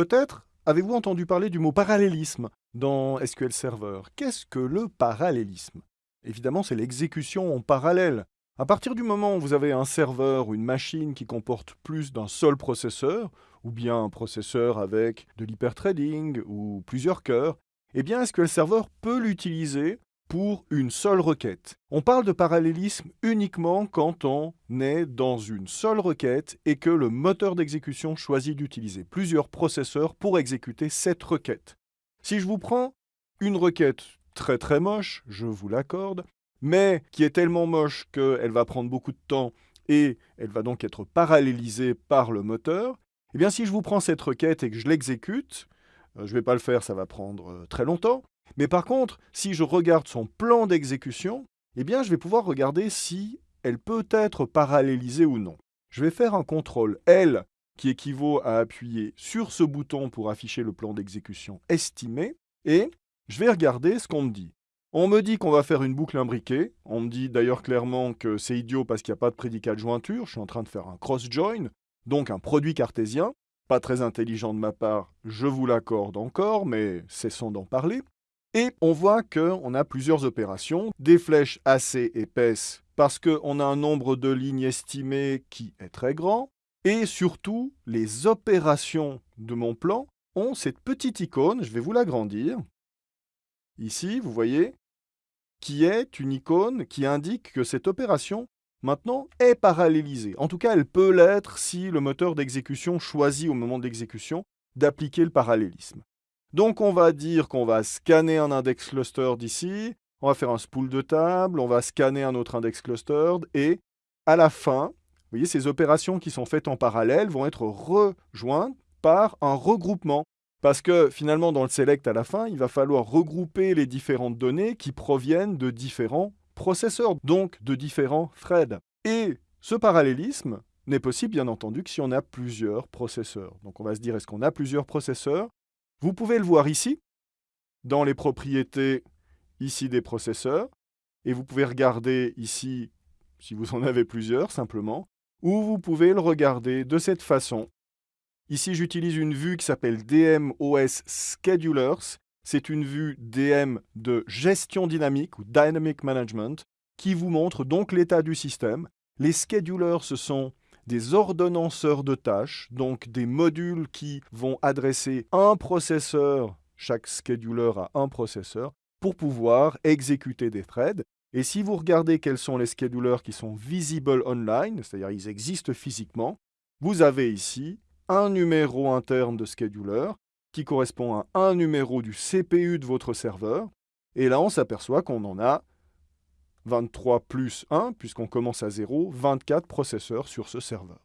Peut-être avez-vous entendu parler du mot parallélisme dans SQL Server. Qu'est-ce que le parallélisme? Évidemment, c'est l'exécution en parallèle. À partir du moment où vous avez un serveur ou une machine qui comporte plus d'un seul processeur, ou bien un processeur avec de l'hyperthreading ou plusieurs cœurs, eh bien SQL Server peut l'utiliser pour une seule requête. On parle de parallélisme uniquement quand on est dans une seule requête et que le moteur d'exécution choisit d'utiliser plusieurs processeurs pour exécuter cette requête. Si je vous prends une requête très très moche, je vous l'accorde, mais qui est tellement moche qu'elle va prendre beaucoup de temps et elle va donc être parallélisée par le moteur, eh bien si je vous prends cette requête et que je l'exécute, euh, je ne vais pas le faire, ça va prendre euh, très longtemps, mais par contre, si je regarde son plan d'exécution, eh bien, je vais pouvoir regarder si elle peut être parallélisée ou non. Je vais faire un contrôle L qui équivaut à appuyer sur ce bouton pour afficher le plan d'exécution estimé, et je vais regarder ce qu'on me dit. On me dit qu'on va faire une boucle imbriquée, on me dit d'ailleurs clairement que c'est idiot parce qu'il n'y a pas de prédicat de jointure, je suis en train de faire un cross-join, donc un produit cartésien, pas très intelligent de ma part, je vous l'accorde encore, mais cessons d'en parler. Et on voit qu'on a plusieurs opérations, des flèches assez épaisses parce qu'on a un nombre de lignes estimé qui est très grand, et surtout, les opérations de mon plan ont cette petite icône, je vais vous l'agrandir, ici, vous voyez, qui est une icône qui indique que cette opération, maintenant, est parallélisée. En tout cas, elle peut l'être si le moteur d'exécution choisit au moment de l'exécution d'appliquer le parallélisme. Donc on va dire qu'on va scanner un index cluster d'ici, on va faire un spool de table, on va scanner un autre index clustered, et à la fin, vous voyez, ces opérations qui sont faites en parallèle vont être rejointes par un regroupement. Parce que finalement, dans le select à la fin, il va falloir regrouper les différentes données qui proviennent de différents processeurs, donc de différents threads. Et ce parallélisme n'est possible, bien entendu, que si on a plusieurs processeurs. Donc on va se dire, est-ce qu'on a plusieurs processeurs? Vous pouvez le voir ici, dans les propriétés ici des processeurs, et vous pouvez regarder ici, si vous en avez plusieurs simplement, ou vous pouvez le regarder de cette façon. Ici, j'utilise une vue qui s'appelle DMOS Schedulers. C'est une vue DM de gestion dynamique ou Dynamic Management qui vous montre donc l'état du système. Les schedulers, ce sont des ordonnanceurs de tâches, donc des modules qui vont adresser un processeur, chaque scheduler a un processeur, pour pouvoir exécuter des threads. Et si vous regardez quels sont les schedulers qui sont visible online, c'est-à-dire ils existent physiquement, vous avez ici un numéro interne de scheduler qui correspond à un numéro du CPU de votre serveur. Et là, on s'aperçoit qu'on en a 23 plus 1, puisqu'on commence à 0, 24 processeurs sur ce serveur.